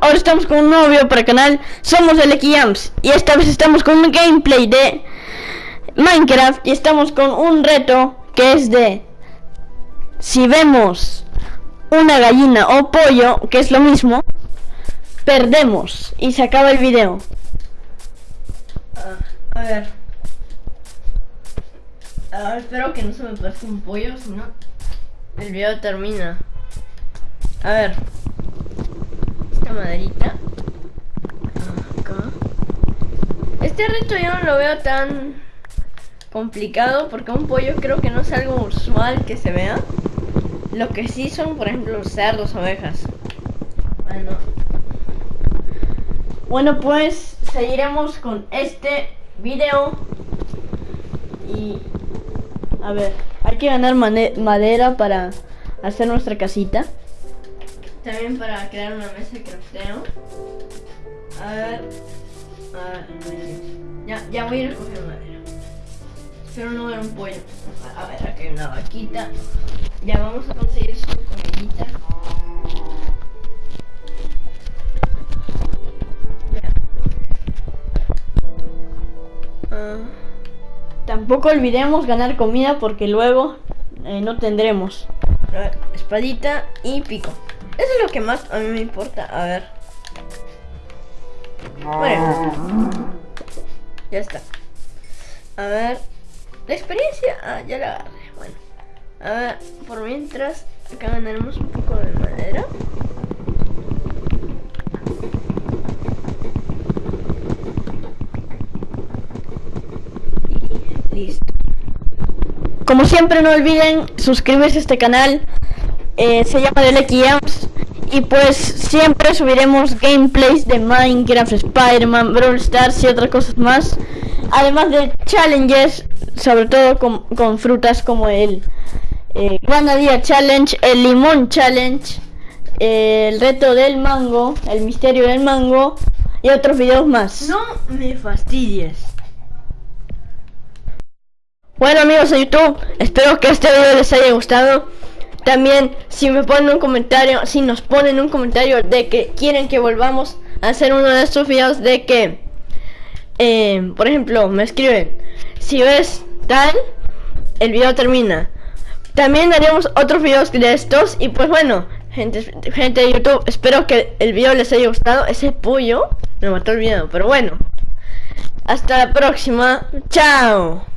ahora estamos con un nuevo video para el canal. Somos el Jams. Y esta vez estamos con un gameplay de Minecraft. Y estamos con un reto que es de Si vemos una gallina o pollo, que es lo mismo Perdemos. Y se acaba el video. A ver. Espero que no se me pase un pollo, si no el video termina. A ver maderita. Este reto yo no lo veo tan complicado porque un pollo creo que no es algo usual que se vea. Lo que sí son, por ejemplo, cerdos, ovejas. Bueno. Bueno, pues seguiremos con este video. Y... A ver, hay que ganar madera para hacer nuestra casita. También para crear una mesa de crafteo. A ver. A ver. Ya, ya voy a ir a coger madera. Espero no ver un pollo. A, ver, aquí hay una vaquita. Ya vamos a conseguir su comidita. Ah. tampoco olvidemos ganar comida porque luego eh, no tendremos. espadita y pico. Eso es lo que más a mí me importa. A ver. Bueno. Ya está. A ver. La experiencia. Ah, ya la agarré. Bueno. A ver. Por mientras. Acá ganaremos un poco de madera. Listo. Como siempre no olviden suscribirse a este canal eh, se llama The Lucky y pues siempre subiremos gameplays de Minecraft, Spider-Man, Brawl Stars y otras cosas más. Además de challenges, sobre todo con, frutas como el eh, Granadilla Challenge, el Limón Challenge, el reto del mango, el misterio del mango y otros videos más. No me fastidies. Bueno amigos de YouTube, espero que este video les haya gustado. También si me ponen un comentario, si nos ponen un comentario de que quieren que volvamos a hacer uno de estos videos de que, eh, por ejemplo, me escriben, si ves tal, el video termina. También haremos otros videos de estos y pues bueno, gente, gente de YouTube, espero que el video les haya gustado. Ese pollo me mató el video, pero bueno. Hasta la próxima. Chao.